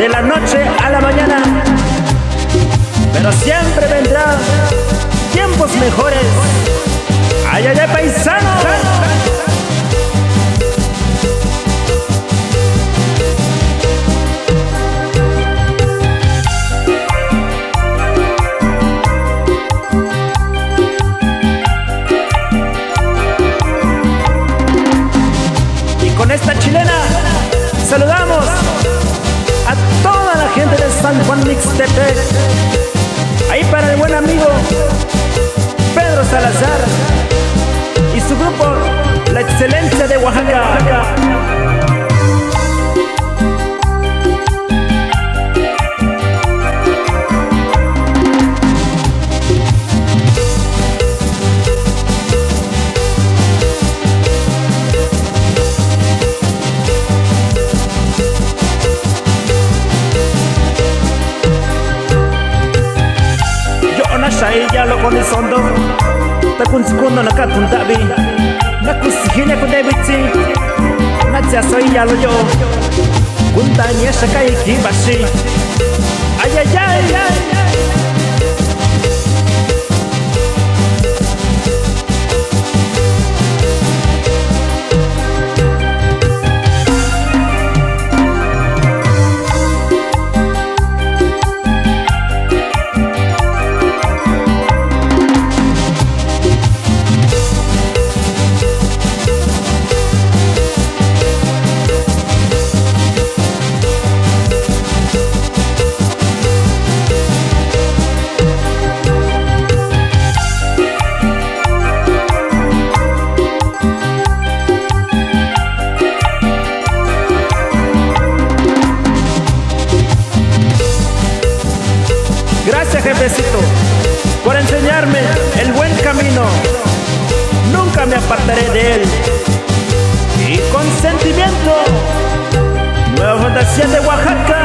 de la noche a la mañana, pero siempre vendrán tiempos mejores. ¡Ay, ay, ay, paisano! Y con esta chilena saludamos de San Juan Mixtepec. Ahí para el buen amigo Pedro Salazar y su grupo La Excelencia de Oaxaca. shaiya lokoni sondo. Takuntsikuno nakatuntavi nakusijilia kundevichi natsiasoiyalo yo kuntaniexa kaikivaxi apartaré de él. Y con sentimiento, Nueva Fundación de Oaxaca.